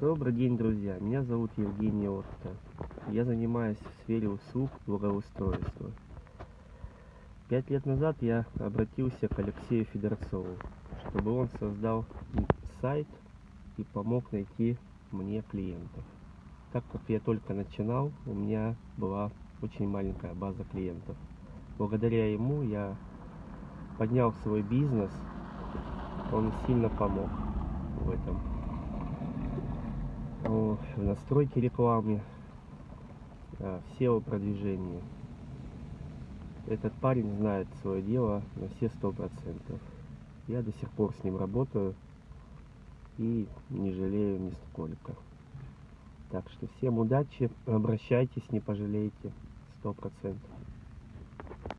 Добрый день, друзья. Меня зовут Евгений Отто. Я занимаюсь в сфере услуг благоустройства. Пять лет назад я обратился к Алексею Федорцову, чтобы он создал сайт и помог найти мне клиентов. Так как я только начинал, у меня была очень маленькая база клиентов. Благодаря ему я поднял свой бизнес, он сильно помог в этом. В настройке рекламы, в SEO продвижении. Этот парень знает свое дело на все сто процентов. Я до сих пор с ним работаю и не жалею нисколько. Так что всем удачи, обращайтесь, не пожалеете, сто процентов.